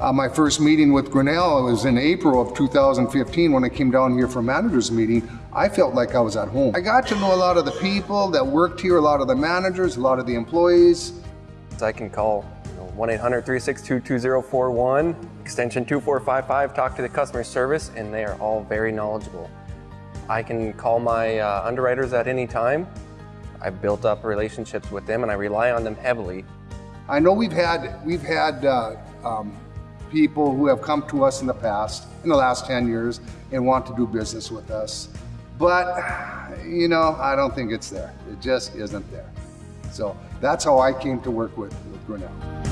Uh, my first meeting with Grinnell was in April of 2015 when I came down here for a manager's meeting. I felt like I was at home. I got to know a lot of the people that worked here, a lot of the managers, a lot of the employees. I can call 1-800-362-2041, extension 2455, talk to the customer service, and they are all very knowledgeable. I can call my uh, underwriters at any time. I've built up relationships with them and I rely on them heavily. I know we've had, we've had uh, um, people who have come to us in the past, in the last 10 years, and want to do business with us. But, you know, I don't think it's there. It just isn't there. So that's how I came to work with, with Grinnell.